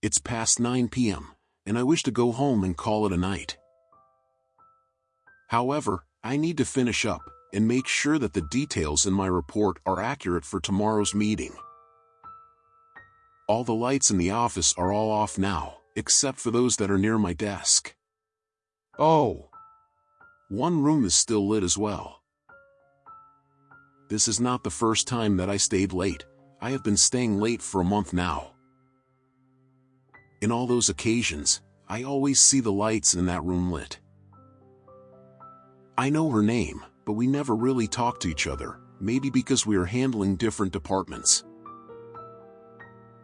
It's past 9 p.m., and I wish to go home and call it a night. However, I need to finish up and make sure that the details in my report are accurate for tomorrow's meeting. All the lights in the office are all off now, except for those that are near my desk. Oh! One room is still lit as well. This is not the first time that I stayed late, I have been staying late for a month now. In all those occasions, I always see the lights in that room lit. I know her name, but we never really talk to each other, maybe because we are handling different departments.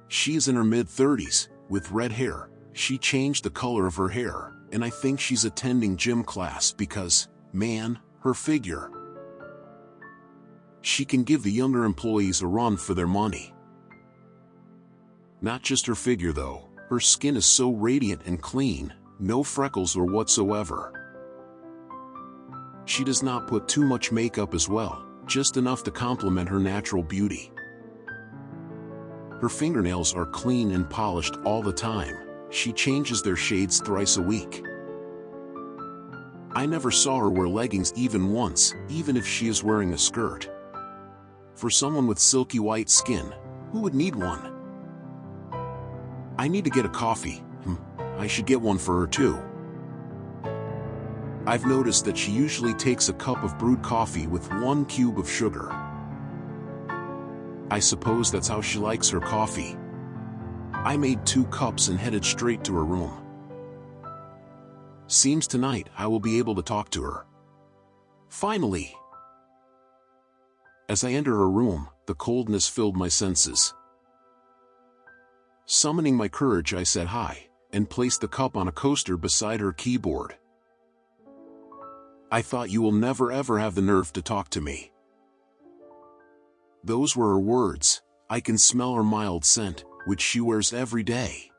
She is in her mid-30s, with red hair, she changed the color of her hair, and I think she's attending gym class because, man, her figure. She can give the younger employees a run for their money. Not just her figure though, her skin is so radiant and clean, no freckles or whatsoever. She does not put too much makeup as well, just enough to complement her natural beauty. Her fingernails are clean and polished all the time, she changes their shades thrice a week. I never saw her wear leggings even once, even if she is wearing a skirt. For someone with silky white skin, who would need one? I need to get a coffee. Hmm, I should get one for her too. I've noticed that she usually takes a cup of brewed coffee with one cube of sugar. I suppose that's how she likes her coffee. I made two cups and headed straight to her room. Seems tonight I will be able to talk to her. Finally! As I enter her room, the coldness filled my senses. Summoning my courage I said hi, and placed the cup on a coaster beside her keyboard. I thought you will never ever have the nerve to talk to me. Those were her words, I can smell her mild scent, which she wears every day.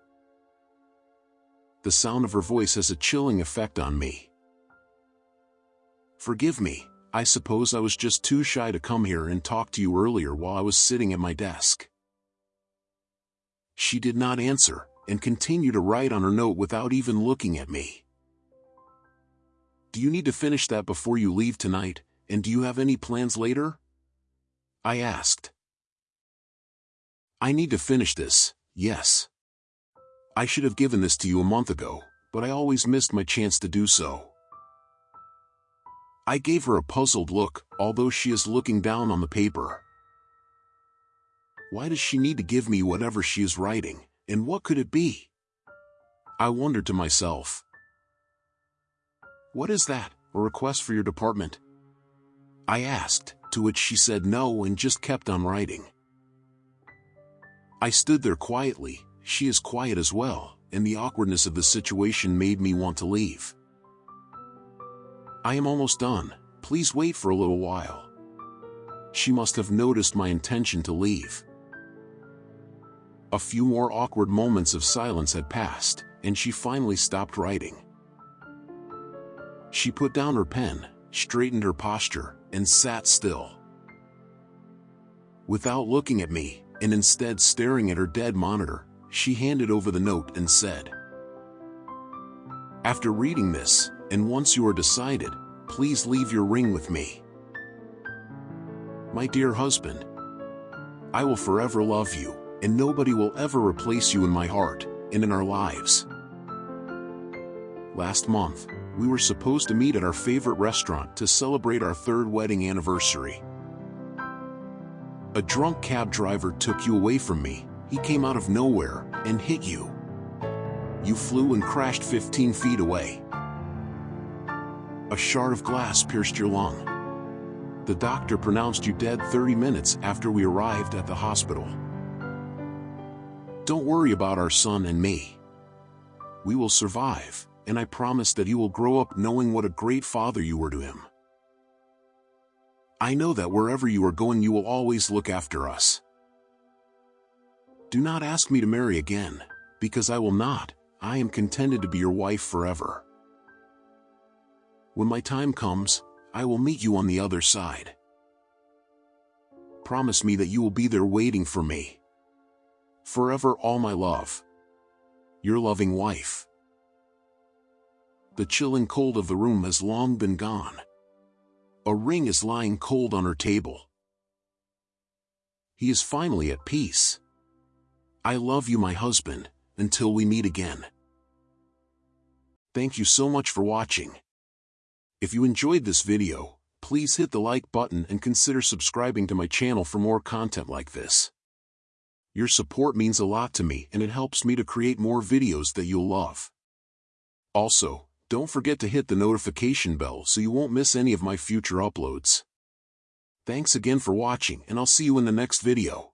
The sound of her voice has a chilling effect on me. Forgive me, I suppose I was just too shy to come here and talk to you earlier while I was sitting at my desk. She did not answer, and continued to write on her note without even looking at me. Do you need to finish that before you leave tonight, and do you have any plans later? I asked. I need to finish this, yes. I should have given this to you a month ago, but I always missed my chance to do so. I gave her a puzzled look, although she is looking down on the paper. Why does she need to give me whatever she is writing, and what could it be? I wondered to myself. What is that, a request for your department? I asked, to which she said no and just kept on writing. I stood there quietly, she is quiet as well, and the awkwardness of the situation made me want to leave. I am almost done, please wait for a little while. She must have noticed my intention to leave. A few more awkward moments of silence had passed, and she finally stopped writing. She put down her pen, straightened her posture, and sat still. Without looking at me, and instead staring at her dead monitor, she handed over the note and said, After reading this, and once you are decided, please leave your ring with me. My dear husband, I will forever love you, and nobody will ever replace you in my heart and in our lives. Last month, we were supposed to meet at our favorite restaurant to celebrate our third wedding anniversary. A drunk cab driver took you away from me, he came out of nowhere and hit you. You flew and crashed 15 feet away. A shard of glass pierced your lung. The doctor pronounced you dead 30 minutes after we arrived at the hospital. Don't worry about our son and me. We will survive, and I promise that you will grow up knowing what a great father you were to him. I know that wherever you are going you will always look after us. Do not ask me to marry again, because I will not, I am contented to be your wife forever. When my time comes, I will meet you on the other side. Promise me that you will be there waiting for me. Forever all my love. Your loving wife. The chill and cold of the room has long been gone. A ring is lying cold on her table. He is finally at peace. I love you my husband, until we meet again. Thank you so much for watching. If you enjoyed this video, please hit the like button and consider subscribing to my channel for more content like this. Your support means a lot to me and it helps me to create more videos that you'll love. Also, don't forget to hit the notification bell so you won't miss any of my future uploads. Thanks again for watching and I'll see you in the next video.